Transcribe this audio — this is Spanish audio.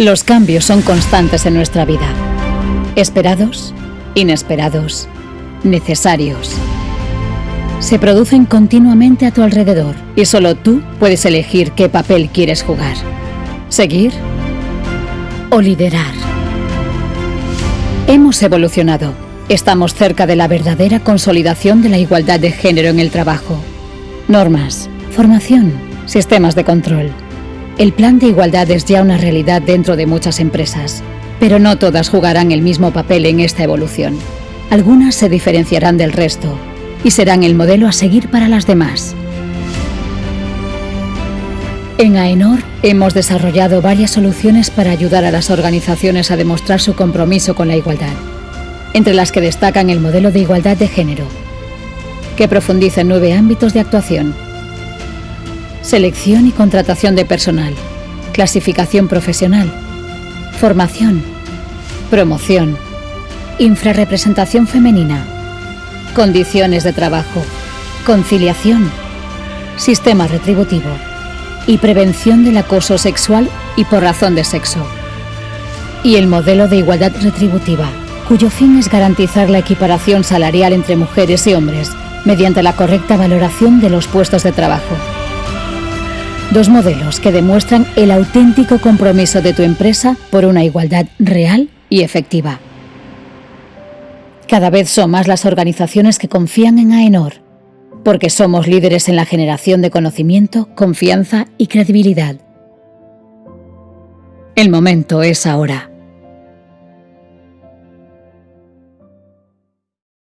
Los cambios son constantes en nuestra vida. Esperados, inesperados, necesarios. Se producen continuamente a tu alrededor y solo tú puedes elegir qué papel quieres jugar. Seguir o liderar. Hemos evolucionado. Estamos cerca de la verdadera consolidación de la igualdad de género en el trabajo. Normas, formación, sistemas de control. El plan de igualdad es ya una realidad dentro de muchas empresas, pero no todas jugarán el mismo papel en esta evolución. Algunas se diferenciarán del resto y serán el modelo a seguir para las demás. En AENOR hemos desarrollado varias soluciones para ayudar a las organizaciones a demostrar su compromiso con la igualdad, entre las que destacan el modelo de igualdad de género, que profundiza en nueve ámbitos de actuación selección y contratación de personal, clasificación profesional, formación, promoción, infrarrepresentación femenina, condiciones de trabajo, conciliación, sistema retributivo. Y prevención del acoso sexual y por razón de sexo. Y el modelo de igualdad retributiva, cuyo fin es garantizar la equiparación salarial entre mujeres y hombres mediante la correcta valoración de los puestos de trabajo. Dos modelos que demuestran el auténtico compromiso de tu empresa por una igualdad real y efectiva. Cada vez son más las organizaciones que confían en AENOR, porque somos líderes en la generación de conocimiento, confianza y credibilidad. El momento es ahora.